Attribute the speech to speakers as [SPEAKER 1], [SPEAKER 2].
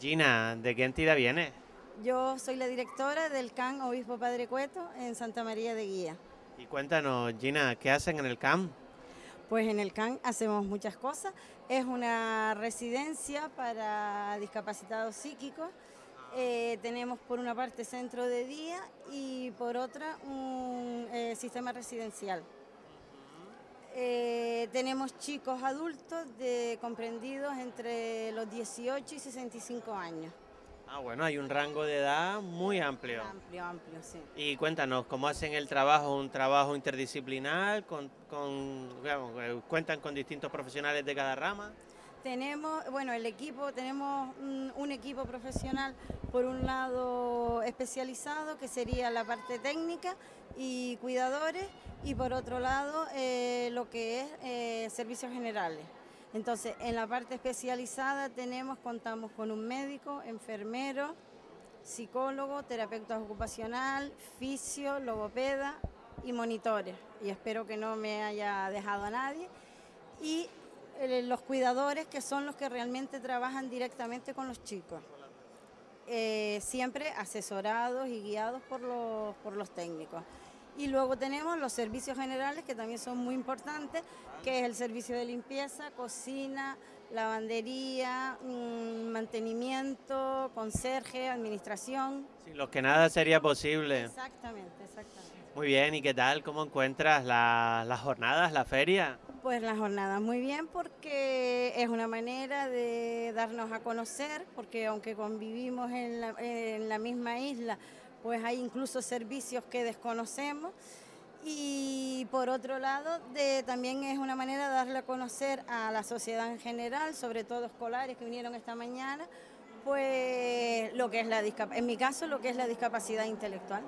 [SPEAKER 1] Gina, ¿de qué entidad viene?
[SPEAKER 2] Yo soy la directora del CAN Obispo Padre Cueto en Santa María de Guía.
[SPEAKER 1] Y cuéntanos, Gina, ¿qué hacen en el CAM?
[SPEAKER 2] Pues en el CAN hacemos muchas cosas. Es una residencia para discapacitados psíquicos. Eh, tenemos por una parte centro de día y por otra un eh, sistema residencial. Eh, tenemos chicos adultos de, comprendidos entre los 18 y 65 años.
[SPEAKER 1] Ah, bueno, hay un rango de edad muy amplio.
[SPEAKER 2] Amplio, amplio, sí.
[SPEAKER 1] Y cuéntanos, ¿cómo hacen el trabajo? ¿Un trabajo interdisciplinar? Con, con, eh, ¿Cuentan con distintos profesionales de cada rama?
[SPEAKER 2] Tenemos, bueno, el equipo, tenemos un, equipo profesional, por un lado especializado, que sería la parte técnica y cuidadores, y por otro lado eh, lo que es eh, servicios generales. Entonces, en la parte especializada tenemos, contamos con un médico, enfermero, psicólogo, terapeuta ocupacional, fisio, logopeda y monitores. Y espero que no me haya dejado a nadie. Y eh, los cuidadores que son los que realmente trabajan directamente con los chicos. Eh, siempre asesorados y guiados por los, por los técnicos. Y luego tenemos los servicios generales que también son muy importantes, que es el servicio de limpieza, cocina, lavandería, mm, mantenimiento, conserje, administración.
[SPEAKER 1] Sin los que nada sería posible.
[SPEAKER 2] Exactamente, exactamente.
[SPEAKER 1] Muy bien, ¿y qué tal? ¿Cómo encuentras las jornadas, la feria?
[SPEAKER 2] Pues las jornadas muy bien porque es una manera de darnos a conocer, porque aunque convivimos en la, en la misma isla, pues hay incluso servicios que desconocemos. Y por otro lado, de, también es una manera de darle a conocer a la sociedad en general, sobre todo escolares que vinieron esta mañana, pues lo que es la en mi caso, lo que es la discapacidad intelectual.